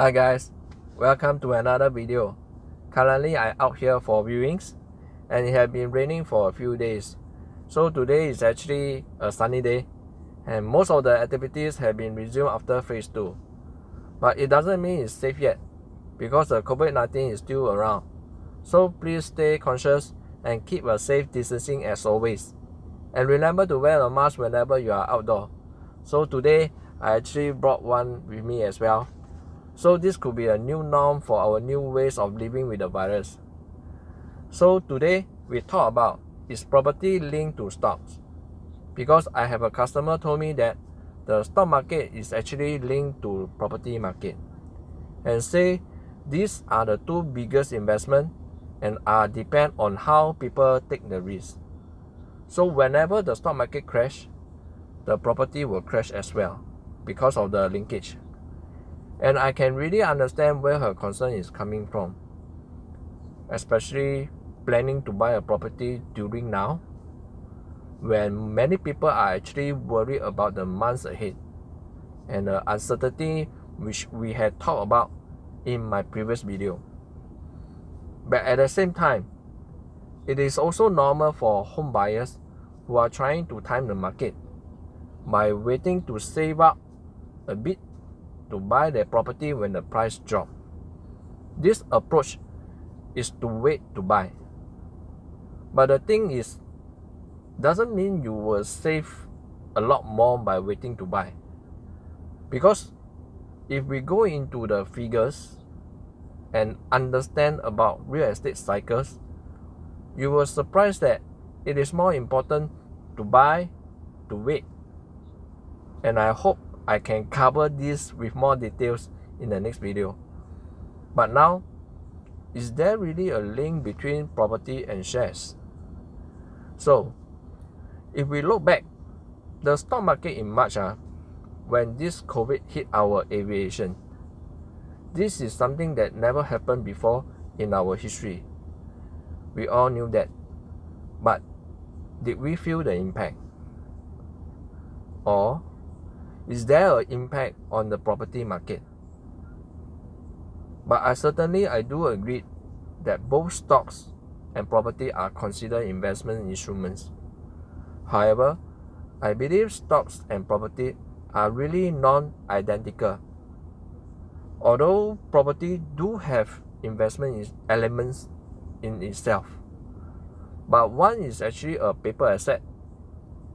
Hi guys, welcome to another video. Currently I out here for viewings and it has been raining for a few days. So today is actually a sunny day and most of the activities have been resumed after phase 2. But it doesn't mean it's safe yet because the COVID-19 is still around. So please stay conscious and keep a safe distancing as always. And remember to wear a mask whenever you are outdoor. So today I actually brought one with me as well so this could be a new norm for our new ways of living with the virus. So today we talk about is property linked to stocks? Because I have a customer told me that the stock market is actually linked to property market and say these are the two biggest investment and are depend on how people take the risk. So whenever the stock market crash, the property will crash as well because of the linkage. And I can really understand where her concern is coming from, especially planning to buy a property during now, when many people are actually worried about the months ahead and the uncertainty which we had talked about in my previous video. But at the same time, it is also normal for home buyers who are trying to time the market by waiting to save up a bit to buy their property when the price drop. This approach is to wait to buy. But the thing is, doesn't mean you will save a lot more by waiting to buy. Because if we go into the figures and understand about real estate cycles, you will surprise that it is more important to buy, to wait. And I hope I can cover this with more details in the next video. But now, is there really a link between property and shares? So, if we look back, the stock market in March, uh, when this COVID hit our aviation, this is something that never happened before in our history. We all knew that. But did we feel the impact? Or is there an impact on the property market? But I certainly I do agree that both stocks and property are considered investment instruments. However, I believe stocks and property are really non-identical. Although property do have investment elements in itself, but one is actually a paper asset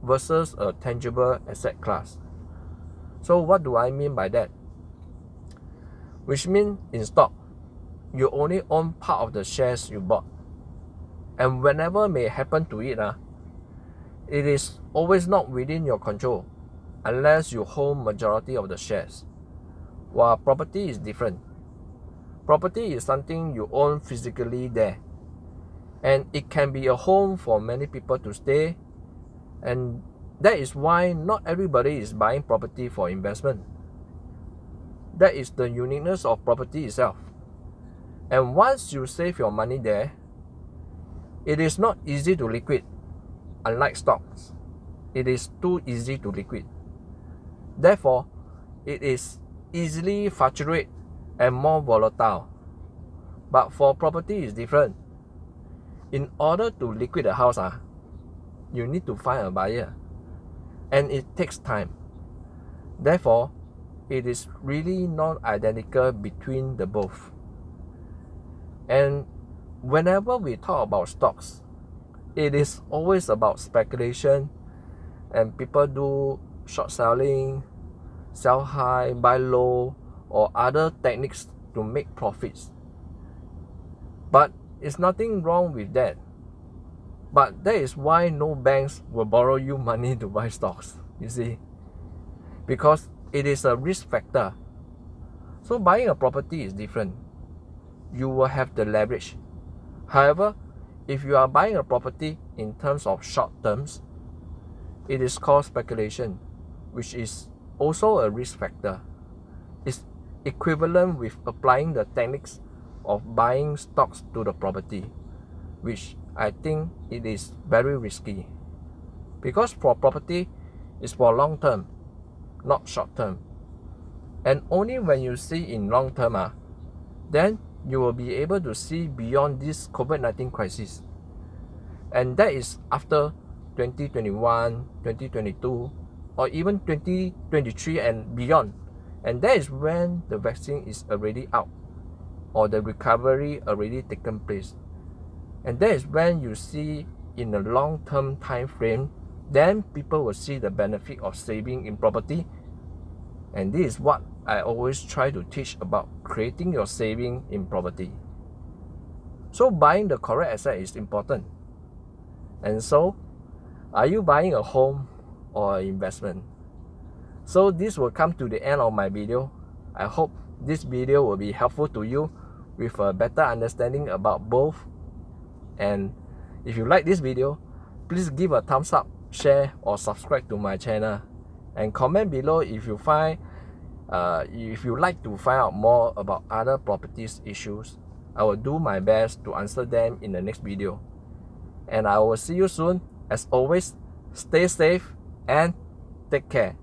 versus a tangible asset class. So what do I mean by that? Which means in stock, you only own part of the shares you bought. And whenever may happen to it, uh, it is always not within your control unless you hold majority of the shares. While property is different. Property is something you own physically there. And it can be a home for many people to stay and that is why not everybody is buying property for investment. That is the uniqueness of property itself. And once you save your money there, it is not easy to liquid, unlike stocks. It is too easy to liquid. Therefore, it is easily fluctuate and more volatile. But for property is different. In order to liquid a house, ah, you need to find a buyer and it takes time. Therefore, it is really not identical between the both. And whenever we talk about stocks, it is always about speculation and people do short selling, sell high, buy low, or other techniques to make profits. But it's nothing wrong with that. But that is why no banks will borrow you money to buy stocks, you see. Because it is a risk factor. So buying a property is different. You will have the leverage. However, if you are buying a property in terms of short terms, it is called speculation, which is also a risk factor. It's equivalent with applying the techniques of buying stocks to the property, which I think it is very risky because for property is for long term, not short term. And only when you see in long term, uh, then you will be able to see beyond this COVID-19 crisis. And that is after 2021, 2022, or even 2023 and beyond. And that is when the vaccine is already out or the recovery already taken place. And that is when you see in a long-term time frame, then people will see the benefit of saving in property. And this is what I always try to teach about creating your saving in property. So buying the correct asset is important. And so, are you buying a home or investment? So this will come to the end of my video. I hope this video will be helpful to you with a better understanding about both. And if you like this video, please give a thumbs up, share or subscribe to my channel. And comment below if you find uh, if you like to find out more about other properties issues, I will do my best to answer them in the next video. And I will see you soon. As always, stay safe and take care.